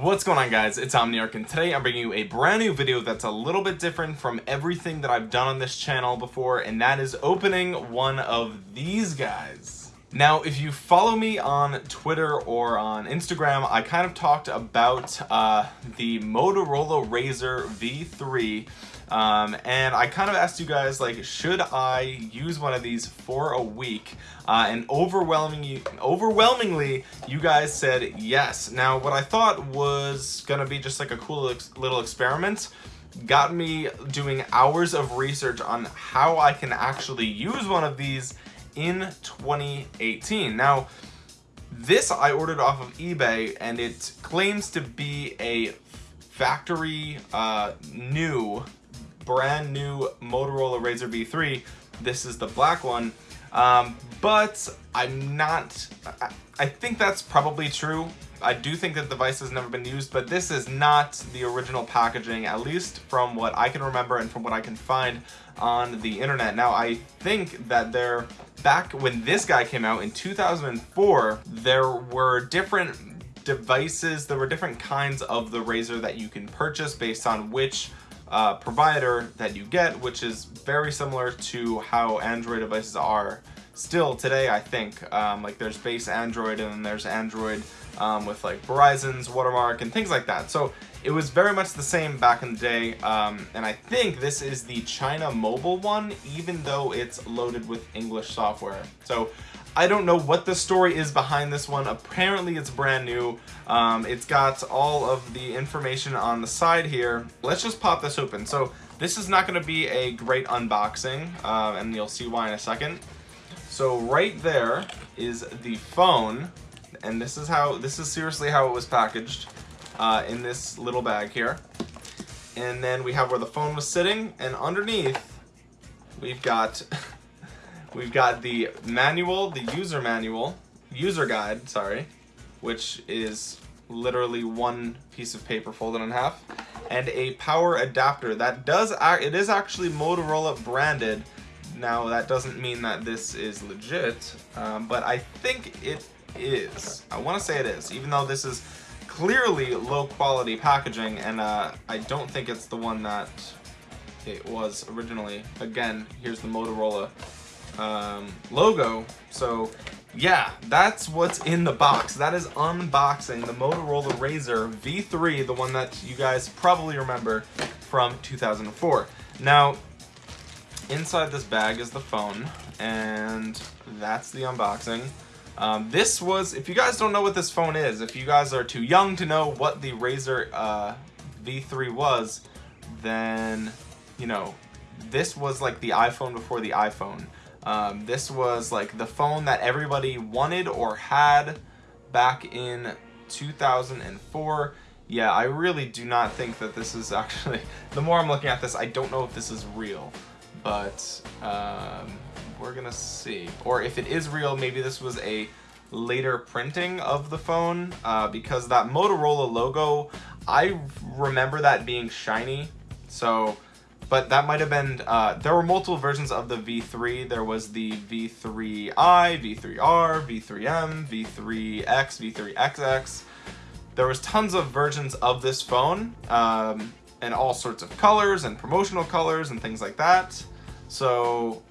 What's going on guys, it's Omniarch and today I'm bringing you a brand new video that's a little bit different from everything that I've done on this channel before and that is opening one of these guys. Now if you follow me on Twitter or on Instagram I kind of talked about uh, the Motorola Razr V3 um, and I kind of asked you guys like should I use one of these for a week? Uh, and overwhelmingly overwhelmingly you guys said yes. Now what I thought was gonna be just like a cool little experiment got me doing hours of research on how I can actually use one of these in 2018 now this I ordered off of eBay and it claims to be a factory uh, new brand new Motorola Razr V3. This is the black one. Um, but I'm not, I, I think that's probably true. I do think that the device has never been used, but this is not the original packaging, at least from what I can remember and from what I can find on the internet. Now, I think that there, back when this guy came out in 2004, there were different devices, there were different kinds of the Razr that you can purchase based on which uh, provider that you get, which is very similar to how Android devices are still today, I think. Um, like there's base Android and then there's Android um, with like Verizon's watermark and things like that. So it was very much the same back in the day. Um, and I think this is the China mobile one, even though it's loaded with English software. So I don't know what the story is behind this one. Apparently it's brand new. Um, it's got all of the information on the side here. Let's just pop this open. So this is not going to be a great unboxing, uh, and you'll see why in a second. So right there is the phone, and this is how this is seriously how it was packaged uh, in this little bag here. And then we have where the phone was sitting, and underneath we've got We've got the manual, the user manual, user guide, sorry, which is literally one piece of paper folded in half, and a power adapter that does, it is actually Motorola branded. Now that doesn't mean that this is legit, um, but I think it is. I want to say it is, even though this is clearly low quality packaging, and uh, I don't think it's the one that it was originally. Again, here's the Motorola um, logo. So yeah, that's what's in the box. That is unboxing the Motorola Razr V3, the one that you guys probably remember from 2004. Now, inside this bag is the phone, and that's the unboxing. Um, this was, if you guys don't know what this phone is, if you guys are too young to know what the Razr uh, V3 was, then, you know, this was like the iPhone before the iPhone. Um, this was like the phone that everybody wanted or had back in 2004. Yeah, I really do not think that this is actually, the more I'm looking at this, I don't know if this is real, but um, we're gonna see. Or if it is real, maybe this was a later printing of the phone uh, because that Motorola logo, I remember that being shiny. So but that might have been, uh, there were multiple versions of the V3. There was the V3i, V3R, V3M, V3X, V3XX. There was tons of versions of this phone, um, and all sorts of colors and promotional colors and things like that. So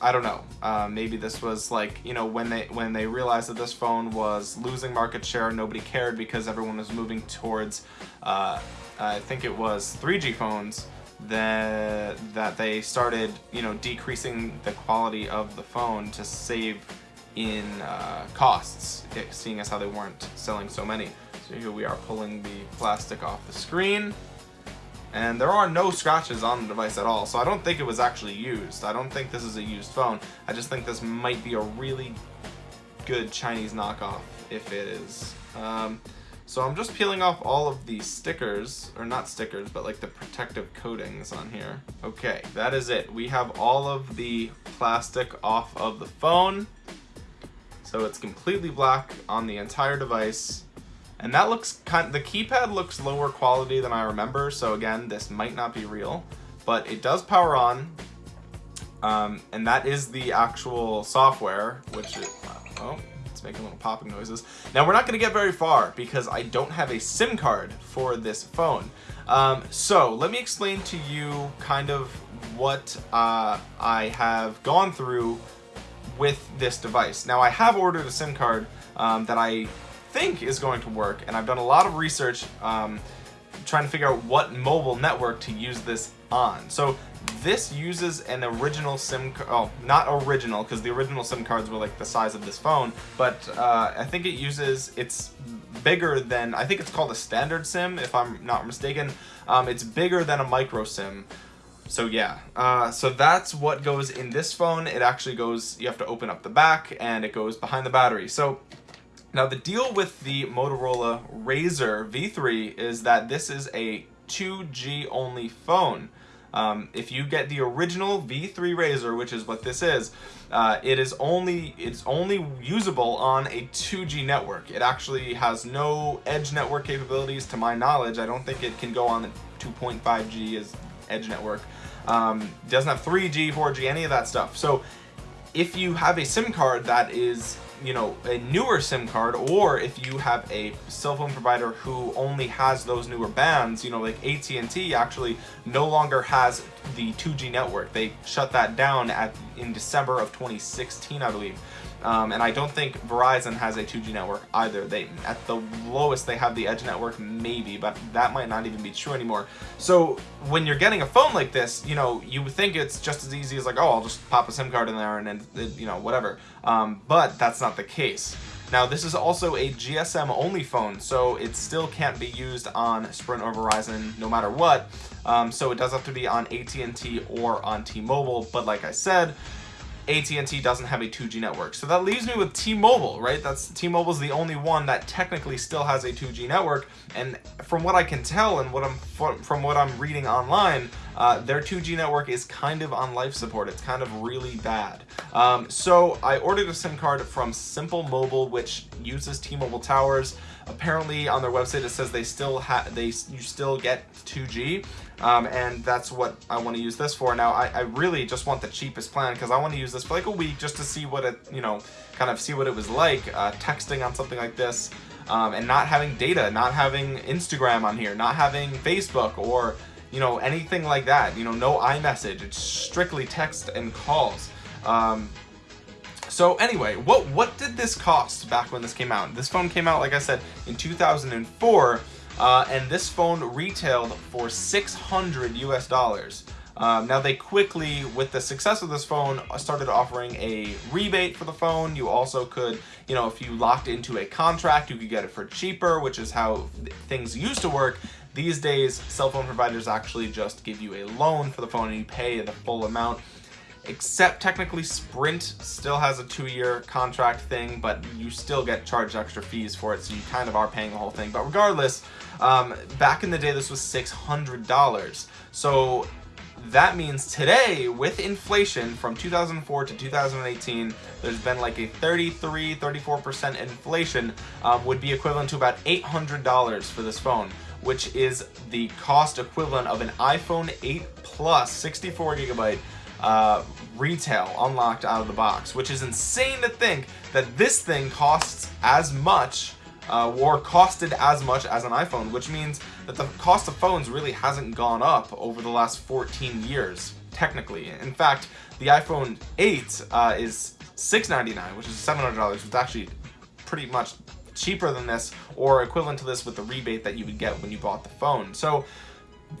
I don't know. Uh, maybe this was like you know when they when they realized that this phone was losing market share, nobody cared because everyone was moving towards. Uh, I think it was 3G phones that that they started, you know, decreasing the quality of the phone to save in uh, costs, seeing as how they weren't selling so many. So here we are pulling the plastic off the screen. And there are no scratches on the device at all, so I don't think it was actually used. I don't think this is a used phone. I just think this might be a really good Chinese knockoff, if it is. Um, so I'm just peeling off all of the stickers, or not stickers, but like the protective coatings on here. Okay, that is it. We have all of the plastic off of the phone. So it's completely black on the entire device. And that looks kind the keypad looks lower quality than I remember. So again, this might not be real, but it does power on. Um, and that is the actual software, which is, oh, it's making little popping noises. Now we're not going to get very far because I don't have a SIM card for this phone. Um, so let me explain to you kind of what uh, I have gone through with this device. Now I have ordered a SIM card um, that I think is going to work and I've done a lot of research um, trying to figure out what mobile network to use this on. So this uses an original SIM card, oh, not original, because the original SIM cards were like the size of this phone, but uh, I think it uses, it's bigger than, I think it's called a standard SIM, if I'm not mistaken. Um, it's bigger than a micro SIM. So yeah, uh, so that's what goes in this phone. It actually goes, you have to open up the back and it goes behind the battery. So now the deal with the Motorola Razr V3 is that this is a 2G only phone. Um, if you get the original V3 Razr, which is what this is, uh, it is only it's only usable on a 2G network. It actually has no edge network capabilities to my knowledge. I don't think it can go on the 2.5G as edge network. Um, doesn't have 3G, 4G, any of that stuff. So if you have a SIM card that is you know, a newer SIM card, or if you have a cell phone provider who only has those newer bands, you know, like AT&T actually no longer has the 2G network. They shut that down at in December of 2016, I believe. Um, and I don't think Verizon has a 2G network either. They At the lowest, they have the Edge network, maybe, but that might not even be true anymore. So when you're getting a phone like this, you know, you think it's just as easy as like, oh, I'll just pop a SIM card in there and then, you know, whatever. Um, but that's not the case. Now this is also a GSM only phone, so it still can't be used on Sprint or Verizon no matter what. Um, so it does have to be on AT&T or on T-Mobile, but like I said, AT&T doesn't have a 2G network. So that leaves me with T-Mobile, right? That's T-Mobile's the only one that technically still has a 2G network. And from what I can tell and what I'm from what I'm reading online, uh, their 2G network is kind of on life support. It's kind of really bad. Um, so I ordered a SIM card from Simple Mobile, which uses T-Mobile towers. Apparently on their website it says they still have they you still get 2G. Um, and that's what I want to use this for. Now, I, I really just want the cheapest plan because I want to use this for like a week just to see what it, you know, kind of see what it was like uh, texting on something like this um, and not having data, not having Instagram on here, not having Facebook or, you know, anything like that. You know, no iMessage. It's strictly text and calls. Um, so anyway, what what did this cost back when this came out? This phone came out, like I said, in 2004. Uh, and this phone retailed for 600 US dollars. Um, now they quickly, with the success of this phone, started offering a rebate for the phone. You also could, you know, if you locked into a contract, you could get it for cheaper, which is how things used to work. These days, cell phone providers actually just give you a loan for the phone and you pay the full amount except technically Sprint still has a two-year contract thing, but you still get charged extra fees for it, so you kind of are paying the whole thing. But regardless, um, back in the day, this was $600. So that means today, with inflation from 2004 to 2018, there's been like a 33, 34% inflation, um, would be equivalent to about $800 for this phone, which is the cost equivalent of an iPhone 8 Plus 64 gigabyte uh, retail unlocked out of the box, which is insane to think that this thing costs as much uh, or costed as much as an iPhone, which means that the cost of phones really hasn't gone up over the last 14 years, technically. In fact, the iPhone 8 uh, is 699, which is $700, which is actually pretty much cheaper than this or equivalent to this with the rebate that you would get when you bought the phone. So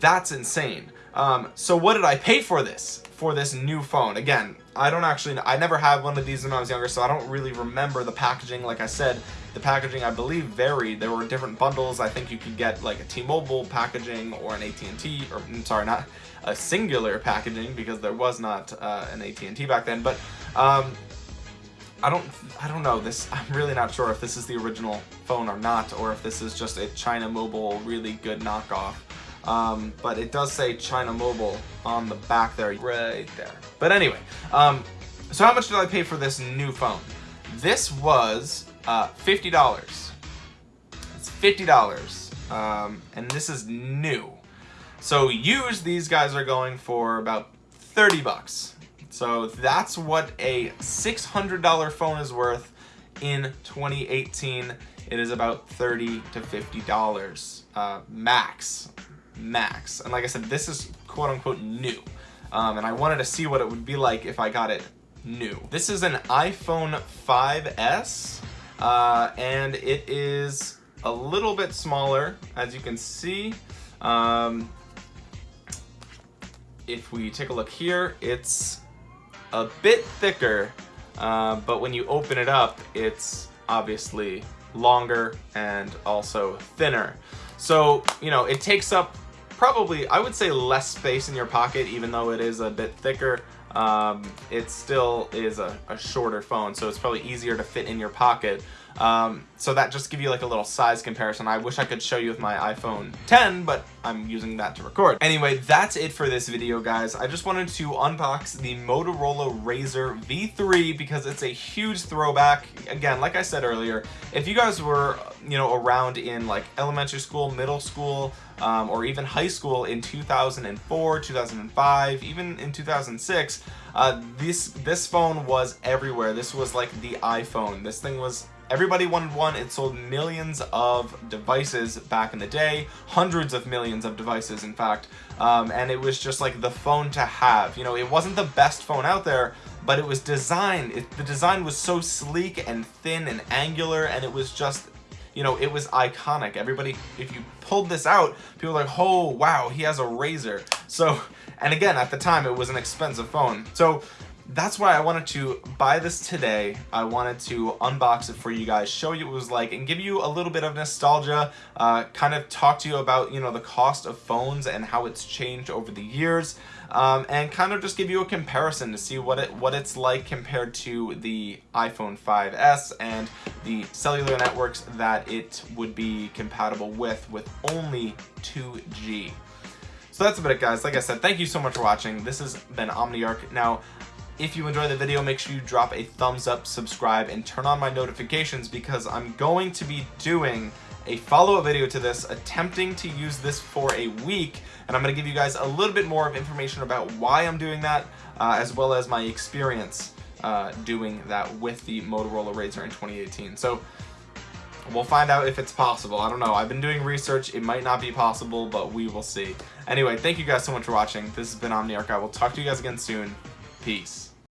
that's insane. Um, so what did I pay for this? For this new phone? Again, I don't actually, I never had one of these when I was younger, so I don't really remember the packaging. Like I said, the packaging, I believe, varied. There were different bundles. I think you could get like a T-Mobile packaging or an AT&T, or I'm sorry, not a Cingular packaging because there was not uh, an AT&T back then. But um, I don't, I don't know. This, I'm really not sure if this is the original phone or not, or if this is just a China Mobile really good knockoff. Um, but it does say China Mobile on the back there, right there. But anyway, um, so how much did I pay for this new phone? This was uh, $50. It's $50. Um, and this is new. So used, these guys are going for about 30 bucks. So that's what a $600 phone is worth in 2018 it is about 30 to 50 dollars uh, max max. And like I said this is quote unquote new. Um, and I wanted to see what it would be like if I got it new. This is an iPhone 5s uh, and it is a little bit smaller as you can see. Um, if we take a look here it's a bit thicker uh, but when you open it up it's obviously longer and also thinner. So you know it takes up probably I would say less space in your pocket even though it is a bit thicker. Um, it still is a, a shorter phone so it's probably easier to fit in your pocket um, so that just give you like a little size comparison. I wish I could show you with my iPhone 10, but I'm using that to record. Anyway, that's it for this video, guys. I just wanted to unbox the Motorola Razr V3 because it's a huge throwback. Again, like I said earlier, if you guys were, you know, around in like elementary school, middle school, um, or even high school in 2004, 2005, even in 2006, uh, this this phone was everywhere. This was like the iPhone. This thing was Everybody wanted one. It sold millions of devices back in the day, hundreds of millions of devices, in fact. Um, and it was just like the phone to have. You know, it wasn't the best phone out there, but it was designed. It, the design was so sleek and thin and angular, and it was just you know, it was iconic. Everybody, if you pulled this out, people were like, oh, wow, he has a Razr. So, and again, at the time, it was an expensive phone. So that's why I wanted to buy this today. I wanted to unbox it for you guys, show you what it was like, and give you a little bit of nostalgia, uh, kind of talk to you about, you know, the cost of phones and how it's changed over the years, um, and kind of just give you a comparison to see what it what it's like compared to the iPhone 5S and the cellular networks that it would be compatible with, with only 2G. So that's about it guys. Like I said, thank you so much for watching. This has been Omniarch. Now, if you enjoyed the video, make sure you drop a thumbs up, subscribe, and turn on my notifications because I'm going to be doing a follow-up video to this, attempting to use this for a week, and I'm going to give you guys a little bit more of information about why I'm doing that, uh, as well as my experience uh, doing that with the Motorola Razr in 2018. So we'll find out if it's possible. I don't know. I've been doing research. It might not be possible, but we will see. Anyway, thank you guys so much for watching. This has been Omniarch. I will talk to you guys again soon. Peace.